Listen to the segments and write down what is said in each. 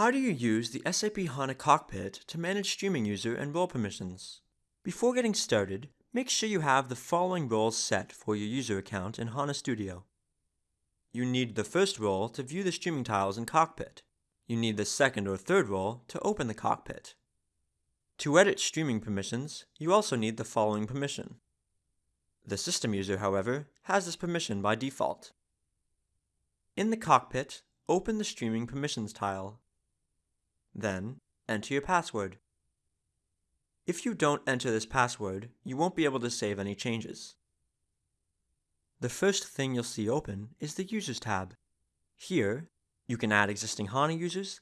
How do you use the SAP HANA Cockpit to manage streaming user and role permissions? Before getting started, make sure you have the following roles set for your user account in HANA Studio. You need the first role to view the streaming tiles in Cockpit. You need the second or third role to open the Cockpit. To edit streaming permissions, you also need the following permission. The system user, however, has this permission by default. In the cockpit, open the Streaming Permissions tile. Then, enter your password. If you don't enter this password, you won't be able to save any changes. The first thing you'll see open is the Users tab. Here, you can add existing HANA users,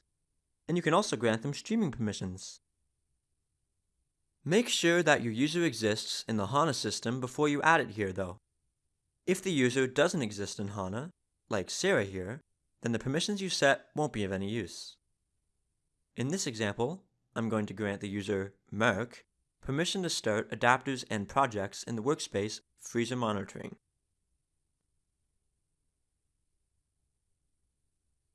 and you can also grant them streaming permissions. Make sure that your user exists in the HANA system before you add it here though. If the user doesn't exist in HANA, like Sarah here, then the permissions you set won't be of any use. In this example, I'm going to grant the user Merck permission to start adapters and projects in the workspace freezer monitoring.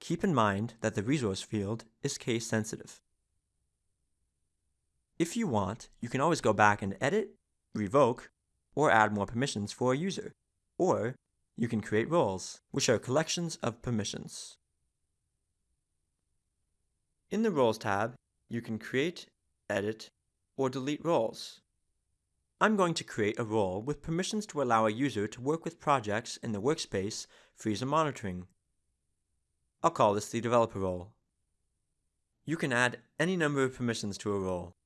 Keep in mind that the resource field is case sensitive. If you want, you can always go back and edit, revoke, or add more permissions for a user. Or you can create roles, which are collections of permissions. In the Roles tab, you can create, edit, or delete roles. I'm going to create a role with permissions to allow a user to work with projects in the workspace freezer monitoring. I'll call this the developer role. You can add any number of permissions to a role.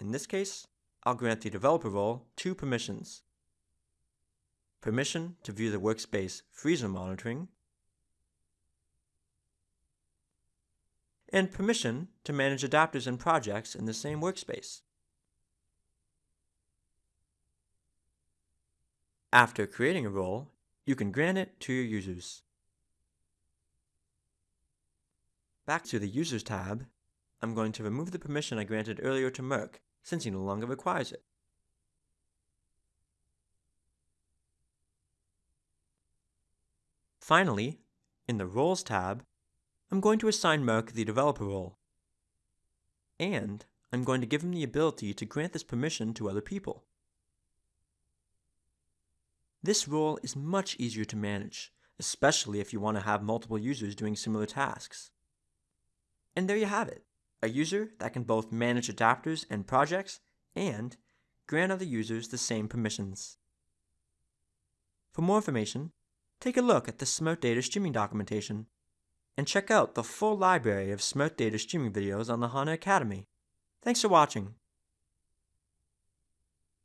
In this case, I'll grant the developer role two permissions. Permission to view the workspace freezer monitoring, and permission to manage adapters and projects in the same workspace. After creating a role, you can grant it to your users. Back to the Users tab, I'm going to remove the permission I granted earlier to Merck since he no longer requires it. Finally, in the Roles tab, I'm going to assign Merck the developer role. And I'm going to give him the ability to grant this permission to other people. This role is much easier to manage, especially if you want to have multiple users doing similar tasks. And there you have it a user that can both manage adapters and projects and grant other users the same permissions. For more information, take a look at the Smart Data Streaming documentation and check out the full library of Smart Data Streaming videos on the HANA Academy. Thanks for watching.